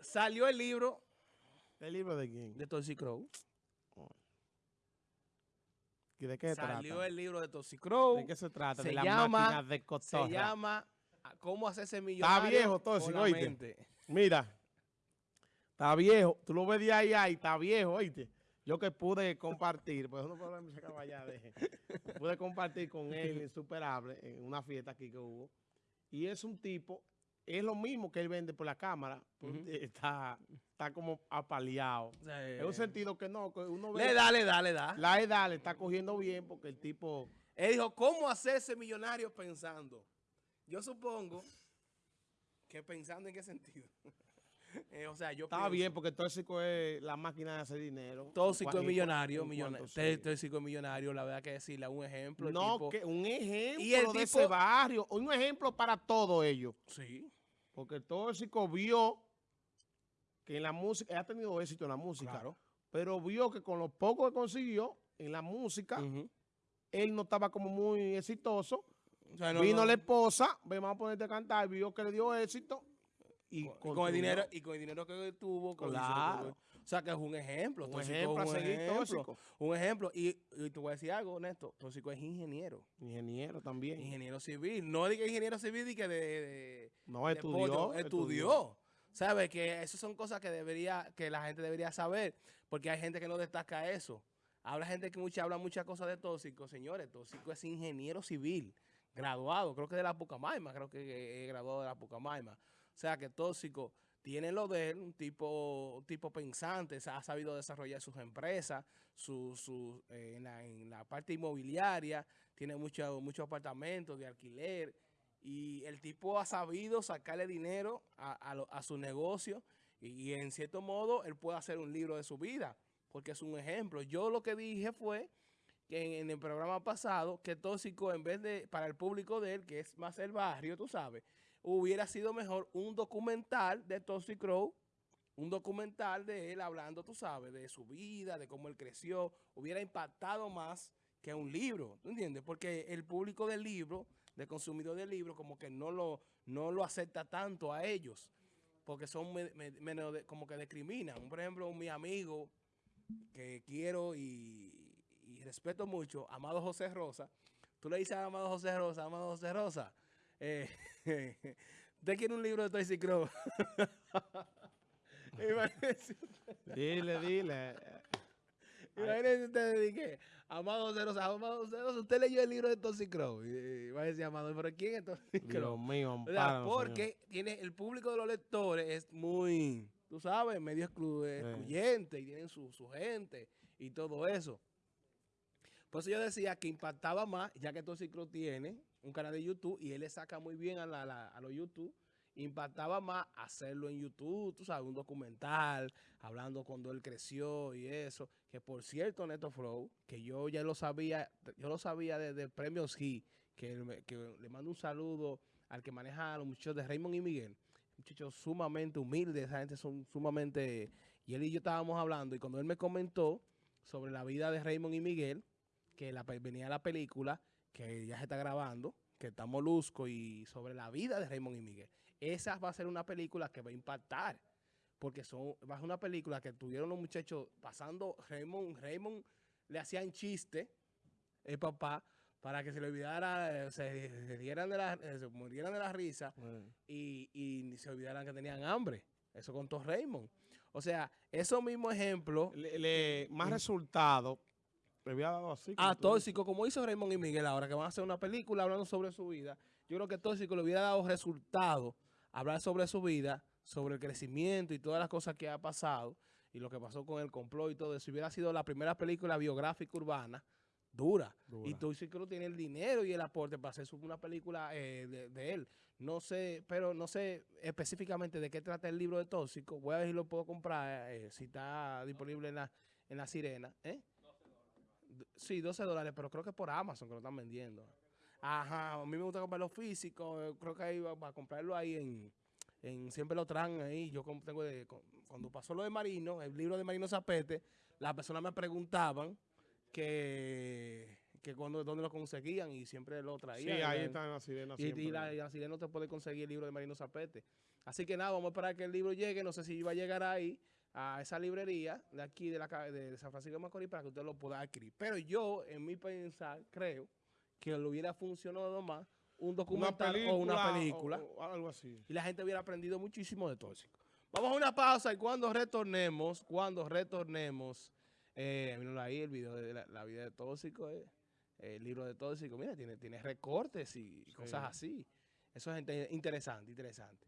Salió el libro ¿El libro de quién? de Toxicrow. ¿Y ¿De qué se Salió trata? el libro de Toxicrow. ¿De qué se trata? Se de la llama- máquina de cotorra. Se llama ah, ¿Cómo hacerse millonario Está viejo, la oíste. mente? Mira, está viejo. Tú lo ves de ahí ahí, está viejo, oíste. Yo que pude compartir, pues no puedo sacaba allá de... Pude compartir con él, insuperable, en una fiesta aquí que hubo. Y es un tipo, es lo mismo que él vende por la cámara. porque está, está como apaleado. Sí. En un sentido que no, que uno ve... Le da, le da, le da. La edad le está cogiendo bien porque el tipo... Él dijo, ¿cómo hacerse millonario pensando? Yo supongo que pensando en qué sentido. Eh, o sea, yo Está pienso- bien porque tóxico es la máquina de hacer dinero. Tóxico es millonario, millonario. Tóxico es millonario, la verdad que decirle un ejemplo. No, tipo- que un ejemplo Y el de tipo- ese barrio. Un ejemplo para todo ello. Sí. Porque el tóxico vio que en la música, él ha tenido éxito en la música. Claro. Pero vio que con lo poco que consiguió en la música, él no estaba como muy exitoso. O sea, no- Vino no- la esposa, vamos a ponerte a cantar, vio que le dio éxito. Y, con el dinero y con el dinero que tuvo con Claro. o sea que es un ejemplo Un Tóxico ejemplo un seguir, ejemplo, Tóxico. un ejemplo. Y, y te voy a decir algo Néstor Tóxico es ingeniero. Ingeniero también. ingeniero civil. No diga ingeniero civil y que de, de- No, de estudió, pollo, estudió. estudió. Sabe que esas son cosas que debería que la gente debería saber porque hay gente que no destaca eso. Habla gente que mucha habla muchas cosas de tóxico. Señores tóxico es ingeniero civil graduado creo que de la Pucamaima creo que es graduado de la Pucamaima sea que tóxico tiene lo de él, un tipo, un tipo pensante, ha sabido desarrollar sus empresas, su, su, eh, en, la, en la parte inmobiliaria, tiene muchos muchos apartamentos de alquiler y el tipo ha sabido sacarle dinero a, a, su negocio y, y en cierto modo él puede hacer un libro de su vida, porque es un ejemplo. Yo lo que dije fue que en el programa pasado, que Tóxico, en vez de, para el público de él, que es más el barrio, tú sabes, hubiera sido mejor un documental de Toxic Crow, un documental de él hablando, tú sabes, de su vida, de cómo él creció, hubiera impactado más que un libro, ¿tú entiendes? Porque el público del libro, del consumidor del libro, como que no lo, no lo acepta tanto a ellos, porque son me- me- de- como que discriminan. Por ejemplo, mi amigo, que quiero y, y respeto mucho, Amado José Rosa. Tú le dices a Amado José Rosa, Amado José Rosa, eh, ¿usted quiere un libro de Toy Crow? Dile, dile. imagínense ustedes de que, Amado Rosa, Amado Rosa, usted leyó el libro de Toy Crow. Y, va a decir, Amado, ¿pero quién es Dios Crow? O sea, porque tiene el público de los lectores es muy, tú sabes, medio exclu- excluyente y tienen su, su gente y todo eso. Por eso yo decía que impactaba más, ya que Tóxico tiene un canal de YouTube y él le saca muy bien a, los YouTube, impactaba más hacerlo en YouTube, tú sabes, un documental, hablando cuando él creció y eso. Que por cierto, Neto Flow, que yo ya lo sabía, yo lo sabía desde el premio G, que, que le mando un saludo al que maneja a los muchachos de Raymond y Miguel. Muchachos sumamente humildes, esa gente son sumamente... Y él y yo estábamos hablando y cuando él me comentó sobre la vida de Raymond y Miguel, que la, venía la película, que ya se está grabando, que está Molusco y sobre la vida de Raymond y Miguel. Esa va a ser una película que va a impactar, porque son, va a ser una película que tuvieron los muchachos pasando, Raymond, Raymond le hacían chiste, el papá, para que se le olvidara, eh, se, se dieran de la, eh, se murieran de la risa y, y se olvidaran que tenían hambre. Eso contó Raymond. O sea, esos mismos ejemplos Le, le- más resultado. Le había dado así. a Tóxico, como hizo Raymond y Miguel ahora, que van a hacer una película hablando sobre su vida, yo creo que Tóxico le hubiera dado resultado hablar sobre su vida, sobre el crecimiento y todas las cosas que ha pasado y lo que pasó con el complot y todo eso. Hubiera sido la primera película biográfica urbana dura. Dura. Y Tóxico tiene el dinero y el aporte para hacer una película eh, de, de él. No sé, pero no sé específicamente de qué trata el libro de Tóxico. Voy a ver si lo puedo comprar, eh, si está disponible en la, en la Sirena. ¿eh? Sí, 12 dólares, pero creo que por Amazon que lo están vendiendo. Ajá, a mí me gusta comprarlo físico, eh, creo que ahí va, va a comprarlo ahí en, en siempre lo traen ahí. Yo tengo de- cu- cuando pasó lo de Marino, el libro de Marino Zapete, las personas me preguntaban que, que cuando, dónde lo conseguían y siempre lo Sí, traían. ahí Eh, está en la sirena y, y la, y la Sirena no te puede conseguir el libro de Marino Zapete. Así que nada, vamos a esperar que el libro llegue. No sé si va a llegar ahí a esa librería de aquí de, la, de San Francisco de Macorís para que usted lo pueda adquirir. Pero yo, en mi pensar, creo que le hubiera funcionado más un documental o una película o- o algo así. y la gente hubiera aprendido muchísimo de tóxico. Vamos a una pausa y cuando retornemos, cuando retornemos, eh, ahí el video de la, la vida de tóxico, eh, el libro de tóxico, mira, tiene, tiene recortes y cosas así. Eso es inte- interesante, interesante.